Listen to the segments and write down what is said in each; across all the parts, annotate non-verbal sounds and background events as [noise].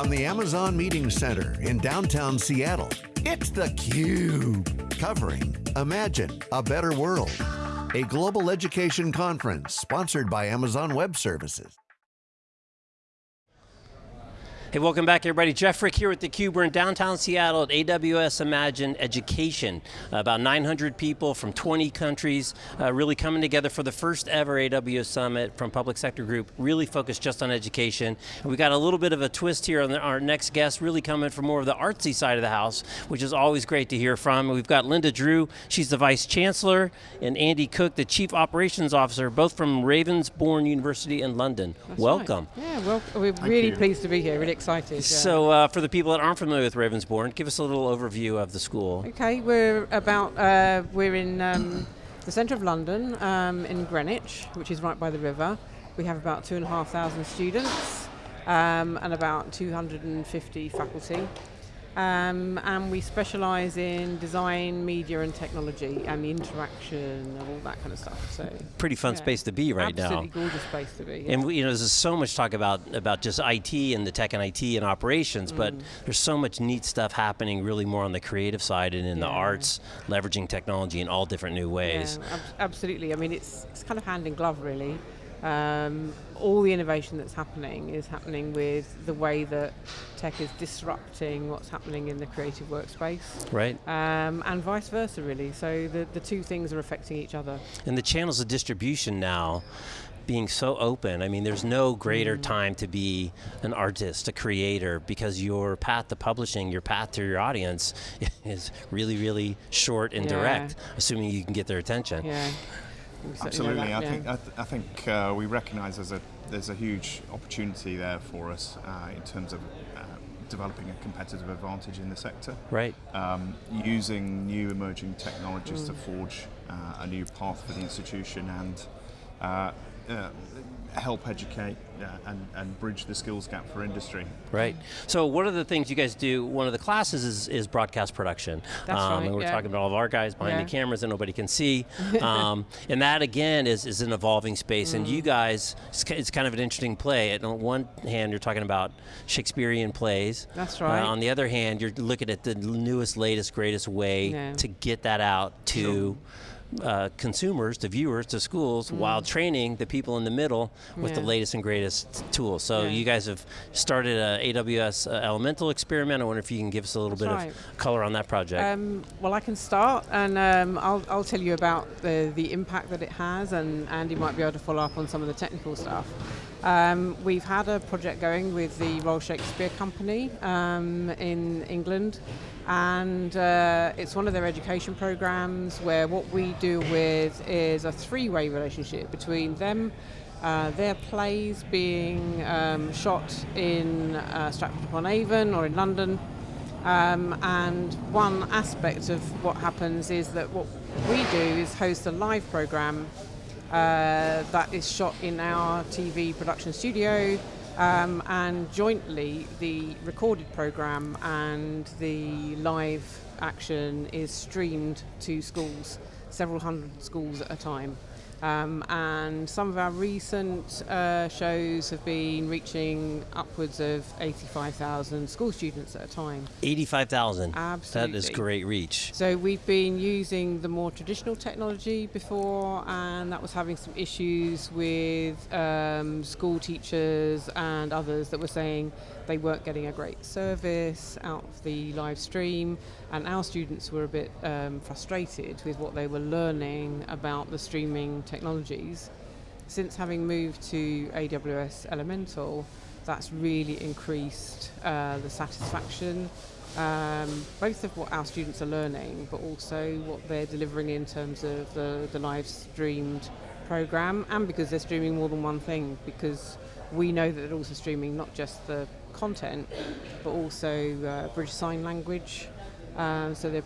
from the Amazon Meeting Center in downtown Seattle, it's theCUBE, covering Imagine a Better World, a global education conference sponsored by Amazon Web Services. Hey, welcome back everybody. Jeff Frick here with theCUBE. We're in downtown Seattle at AWS Imagine Education. About 900 people from 20 countries uh, really coming together for the first ever AWS Summit from Public Sector Group, really focused just on education. And we got a little bit of a twist here on the, our next guest, really coming from more of the artsy side of the house, which is always great to hear from. We've got Linda Drew, she's the Vice Chancellor, and Andy Cook, the Chief Operations Officer, both from Ravensbourne University in London. That's welcome. Right. Yeah, well, we're Thank really you. pleased to be here, really excited. Yeah. So uh, for the people that aren't familiar with Ravensbourne, give us a little overview of the school. Okay, we're about, uh, we're in um, the centre of London, um, in Greenwich, which is right by the river. We have about two and a half thousand students um, and about 250 faculty. Um, and we specialise in design, media and technology and the interaction and all that kind of stuff. So Pretty fun yeah. space to be right Absolutely now. Absolutely gorgeous space to be. Yeah. And we, you know, there's so much talk about, about just IT and the tech and IT and operations, mm. but there's so much neat stuff happening really more on the creative side and in yeah. the arts, leveraging technology in all different new ways. Ab absolutely, I mean it's, it's kind of hand in glove really. Um, all the innovation that's happening is happening with the way that tech is disrupting what's happening in the creative workspace. Right. Um, and vice versa really, so the, the two things are affecting each other. And the channels of distribution now, being so open. I mean, there's no greater mm. time to be an artist, a creator, because your path to publishing, your path to your audience [laughs] is really, really short and yeah. direct, assuming you can get their attention. Yeah. Absolutely, that, I, think, I, th I think uh, we recognise there's a there's a huge opportunity there for us uh, in terms of uh, developing a competitive advantage in the sector. Right. Um, using new emerging technologies mm. to forge uh, a new path for the institution and uh, uh, help educate uh, and, and bridge the skills gap for industry. Right. So one of the things you guys do, one of the classes is, is broadcast production. That's um, right, And we're yeah. talking about all of our guys behind yeah. the cameras that nobody can see. [laughs] um, and that again is, is an evolving space. Mm. And you guys, it's, it's, kind of an interesting play. On one hand, you're talking about Shakespearean plays. That's right. Uh, on the other hand, you're looking at the newest, latest, greatest way yeah. to get that out to sure uh, consumers, to viewers, to schools, mm. while training the people in the middle with yeah. the latest and greatest tools. So yeah. you guys have started a AWS uh, Elemental experiment. I wonder if you can give us a little That's bit right. of color on that project. Um, well, I can start, and um, I'll, I'll tell you about the, the impact that it has, and Andy might be able to follow up on some of the technical stuff. Um, we've had a project going with the Royal Shakespeare Company um, in England and uh, it's one of their education programs where what we do with is a three-way relationship between them, uh, their plays being um, shot in uh, Stratford-upon-Avon or in London, um, and one aspect of what happens is that what we do is host a live program uh, that is shot in our TV production studio um, and jointly the recorded program and the live action is streamed to schools, several hundred schools at a time. Um, and some of our recent uh, shows have been reaching upwards of 85,000 school students at a time. 85,000? Absolutely. That is great reach. So we've been using the more traditional technology before and that was having some issues with um, school teachers and others that were saying they weren't getting a great service out of the live stream and our students were a bit um, frustrated with what they were learning about the streaming technologies. Since having moved to AWS Elemental, that's really increased uh, the satisfaction, um, both of what our students are learning, but also what they're delivering in terms of the, the live streamed program, and because they're streaming more than one thing, because we know that they're also streaming not just the content, but also uh, British Sign Language, uh, so they're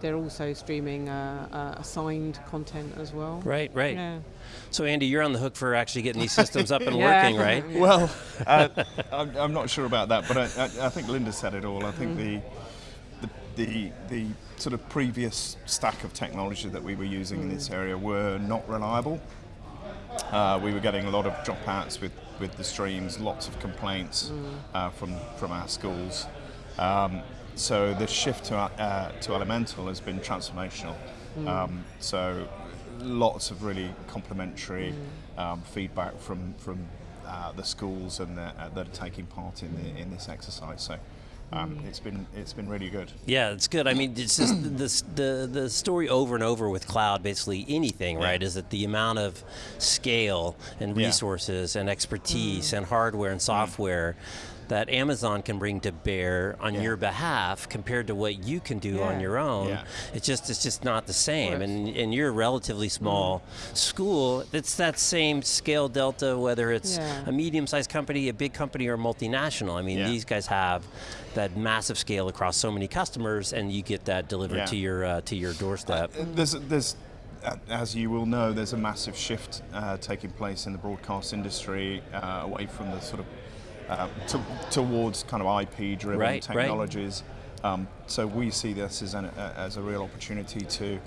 they're also streaming uh, uh, assigned content as well. Right, right. Yeah. So Andy, you're on the hook for actually getting these systems up and [laughs] yeah. working, right? [laughs] Well, uh, I'm, I'm, not sure about that, but I, I, I, think Linda said it all. I think mm. the, the, the the sort of previous stack of technology that we were using mm. in this area were not reliable. Uh, we were getting a lot of dropouts with with the streams, lots of complaints Mm. uh, from from our schools. Um, so the shift to uh, to Elemental has been transformational. Mm. Um, so lots of really complimentary Mm. um, feedback from from uh, the schools and the, uh, that are taking part in the, in this exercise. So. Um, Mm. it's been it's been really good. Yeah, it's good. I mean, it's just the, the the story over and over with cloud, basically anything, right? Is that the amount of scale and Yeah. resources and expertise Mm. and hardware and software that Amazon can bring to bear on Yeah. your behalf compared to what you can do on your own. Yeah. It's just it's just not the same. And and you're a relatively small school. It's that same scale delta, whether it's Yeah. a medium-sized company, a big company, or a multinational. I mean, Yeah. these guys have that massive scale across so many customers, and you get that delivered Yeah. to your uh, to your doorstep. There's, there's, uh, as you will know, there's a massive shift uh, taking place in the broadcast industry uh, away from the sort of uh, to, towards kind of IP-driven Right, right. technologies. Um, so we see this as, an, uh, as a real opportunity to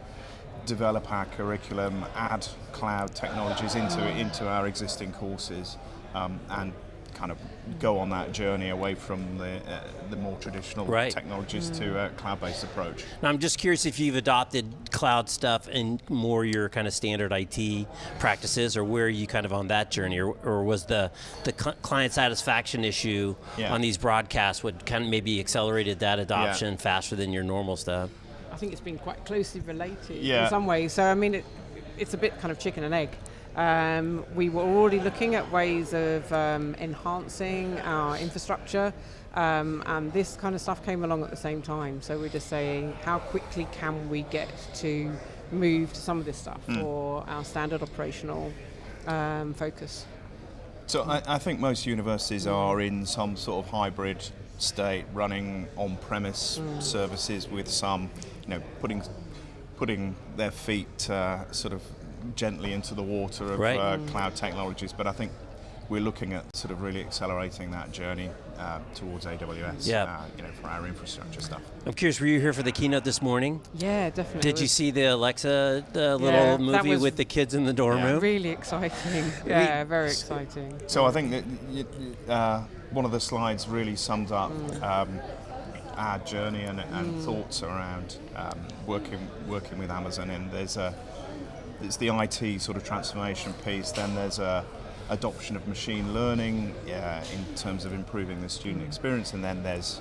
develop our curriculum, add cloud technologies into into our existing courses, um, and kind of go on that journey away from the uh, the more traditional Right. technologies to a cloud-based approach. Now, I'm just curious if you've adopted cloud stuff in more your kind of standard IT practices, or where are you kind of on that journey, or, or was the the cl- client satisfaction issue Yeah. on these broadcasts what kind of maybe accelerated that adoption faster than your normal stuff? I think it's been quite closely related Yeah. in some ways. So I mean, it, it's a bit kind of chicken and egg. Um, we were already looking at ways of um, enhancing our infrastructure, um, and this kind of stuff came along at the same time. So we're just saying, how quickly can we get to move to some of this stuff for our standard operational um, focus? So I, I think most universities are in some sort of hybrid state, running on-premise services with some, you know, putting putting their feet uh, sort of gently into the water of Right. uh, cloud technologies. But I think we're looking at sort of really accelerating that journey uh, towards AWS. Yeah. Uh, you know, for our infrastructure stuff. I'm curious, were you here for the keynote this morning? Yeah, definitely. Did you see the Alexa the little Yeah, that movie with the kids in the dorm Yeah. room? Really exciting. [laughs] Yeah, very exciting. So I think that y- y- uh, one of the slides really sums up um, our journey and, and thoughts around um, working working with Amazon. And there's a there's the IT sort of transformation piece. Then there's a adoption of machine learning uh, in terms of improving the student experience, and then there's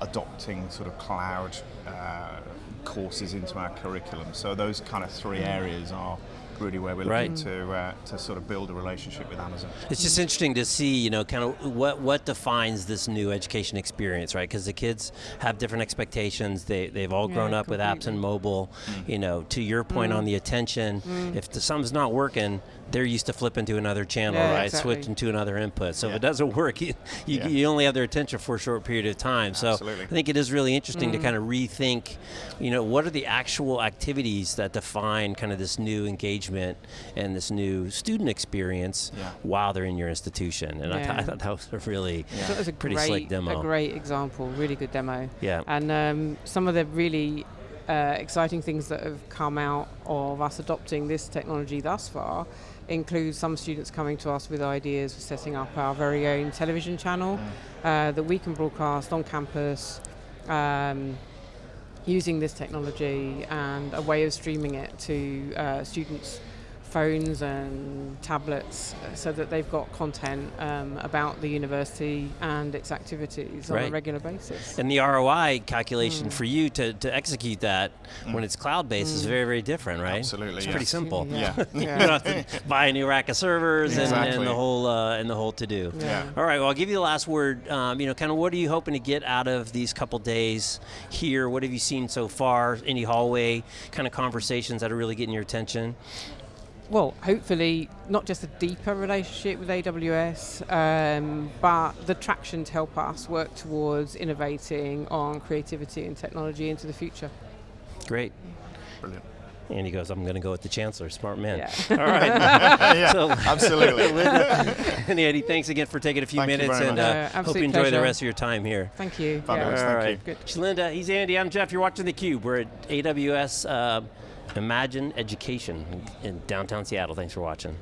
adopting sort of cloud uh, courses into our curriculum. So those kind of three areas are really where we're looking Right. to uh, to sort of build a relationship with Amazon. It's just interesting to see, you know, kind of what what defines this new education experience, right? Because the kids have different expectations. They they've all grown Yeah, up with apps and completely. mobile. Mm. You know, to your point on mm-hmm. the attention, mm-hmm. if the, something's not working, they're used to flipping to another channel, Yeah, right? exactly. Switching to another input. So if it doesn't work, [laughs] you, you, Yeah. you only have their attention for a short period of time. So I think it is really interesting to kind of rethink, you know, what are the actual activities that define kind of this new engagement and this new student experience Yeah. while they're in your institution. And I, th- I thought that was a really So was a pretty great, slick demo. A great example, really good demo. Yeah. And um, some of the really uh, exciting things that have come out of us adopting this technology thus far include some students coming to us with ideas for setting up our very own television channel uh, that we can broadcast on campus. Um, using this technology and a way of streaming it to uh, students' phones and tablets uh, so that they've got content um, about the university and its activities on a regular basis. And the ROI calculation Mm. for you to, to execute that when it's cloud based is very, very different, right? Absolutely, It's yeah. pretty simple. Yeah. yeah. [laughs] you don't have to buy a new rack of servers and, and the whole uh, and the whole to do. Yeah. All right. Well, I'll give you the last word. Um, you know, kind of what are you hoping to get out of these couple days here? What have you seen so far? Any hallway kind of conversations that are really getting your attention? Well, hopefully, not just a deeper relationship with AWS, um, but the traction to help us work towards innovating on creativity and technology into the future. Great. Brilliant. And he goes, I'm going to go with the chancellor. Smart man. Yeah. All right. [laughs] yeah, So- absolutely. [laughs] and Andy, thanks again for taking a few Thank minutes, very and uh, Uh, hope you enjoy the rest of your time here. Thank you. Fabulous. Yeah. Thank All you. Good. She's Linda. He's Andy. I'm Jeff. You're watching theCUBE. We're at AWS uh, Imagine Education in downtown Seattle. Thanks for watching.